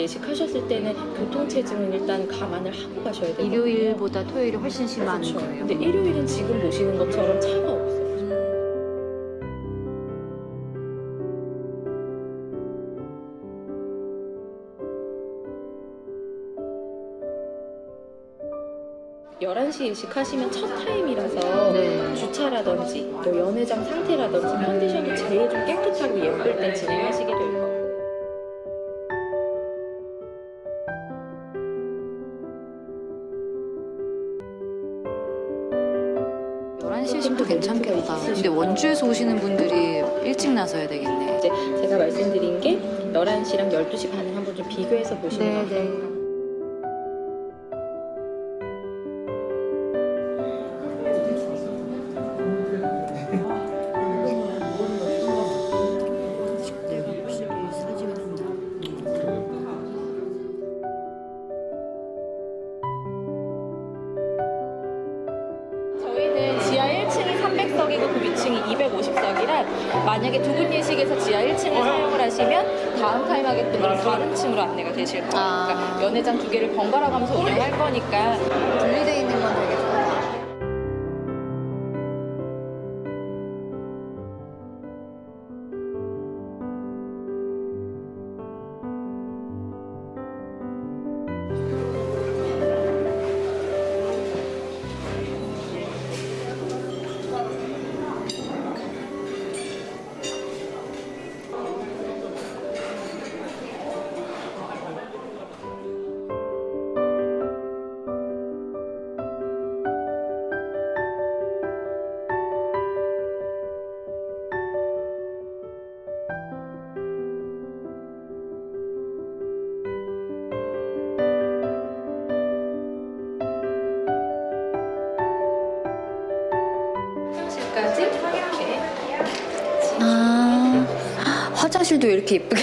예식하셨을 때는 교통체증은 일단 감안을 하고 가셔야 돼요. 일요일보다 토요일이 훨씬 심한 그렇죠. 거예요. 근데 일요일은 지금 보시는 것처럼 차가 없어요. 열한 시 예식하시면 첫 타임이라서 네. 주차라든지 뭐 연회장 상태라든지 컨디션이 제일 좀 깨끗하고 예쁠 때 진행하시게 될 거예요. 11시쯤도 괜찮겠다. 근데 원주에서 오시는 분들이 일찍 나서야 되겠네. 이제 제가 말씀드린 게 11시랑 12시 반을 한번 좀 비교해서 보시면 네? 네. 300석이고 그 위층이 250석이라 만약에 두 분 예식에서 지하 1층을 사용을 하시면 다음 타임 하객분들은 다른 층으로 안내가 되실 거예요. 아. 그러니까 연회장 두 개를 번갈아 가면서 운영할 거니까 분리돼 있는 화장실도 이렇게 예쁘게.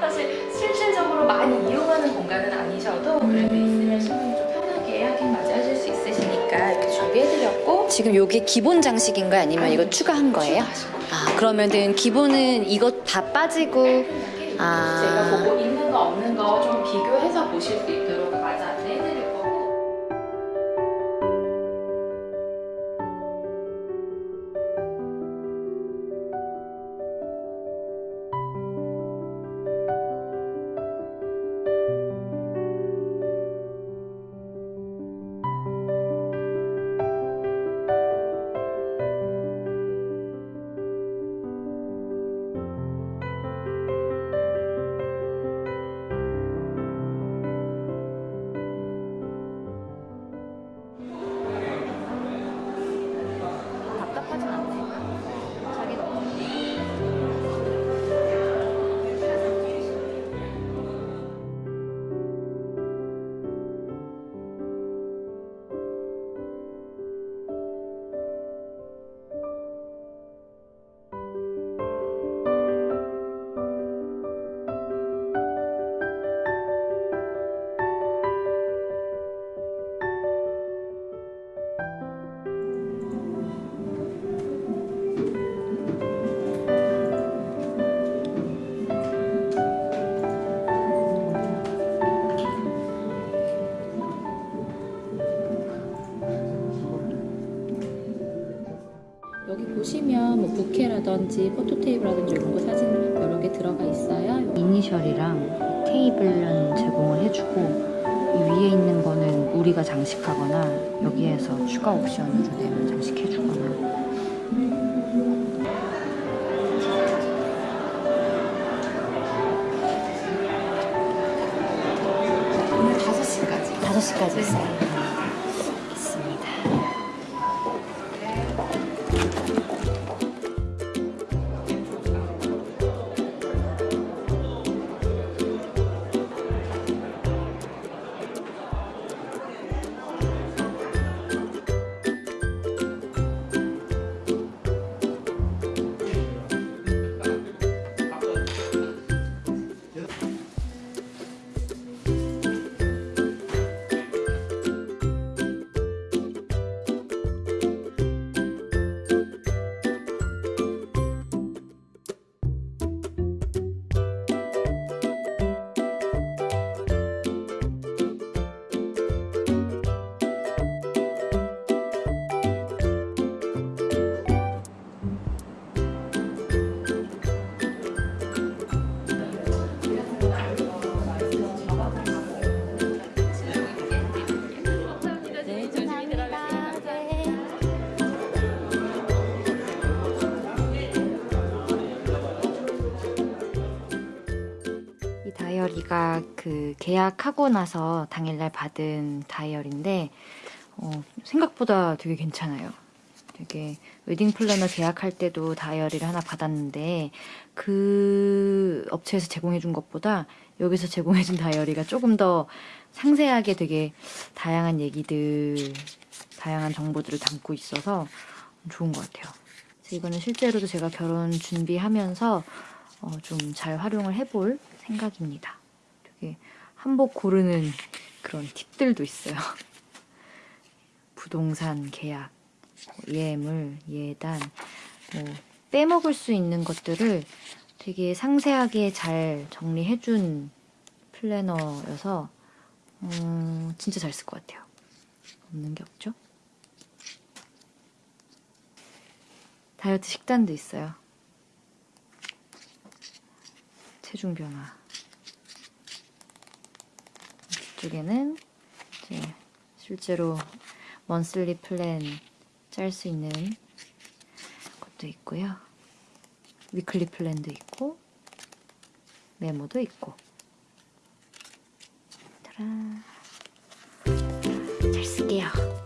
사실 실질적으로 많이 이용하는 공간은 아니셔도 그래도 있으면 신부님 좀 편하게 하긴 맞이하실 수 있으시니까 이렇게 준비해드렸고 지금 요게 기본 장식인가요? 아니면 이거 추가한 거예요. 아, 그러면은 기본은 이것 다 빠지고 아. 제가 보고 있는 거 없는 거 좀 비교해서 보실 수 있도록 부케라든지 포토테이프라든지 이런 거 사진 여러 개 들어가 있어요. 이니셜이랑 테이블은 제공을 해주고 이 위에 있는 거는 우리가 장식하거나 여기에서 추가 옵션으로 되면 장식해주거나 오늘 5시까지. 5시까지 있어요. 그 계약하고 나서 당일날 받은 다이어리인데 어, 생각보다 되게 괜찮아요. 되게 웨딩 플래너 계약할 때도 다이어리를 하나 받았는데 그 업체에서 제공해준 것보다 여기서 제공해준 다이어리가 조금 더 상세하게 되게 다양한 얘기들, 다양한 정보들을 담고 있어서 좋은 것 같아요. 이거는 실제로도 제가 결혼 준비하면서 어, 좀 잘 활용을 해볼 생각입니다. 되게 한복 고르는 그런 팁들도 있어요. 부동산 계약, 뭐 예물, 예단, 뭐 빼먹을 수 있는 것들을 되게 상세하게 잘 정리해준 플래너여서 음, 진짜 잘 쓸 것 같아요. 없는 게 없죠? 다이어트 식단도 있어요. 체중 변화. 두 개는 이제 실제로 monthly plan 짤 수 있는 것도 있고요. weekly plan도 있고 메모도 있고 짜란 잘 쓸게요.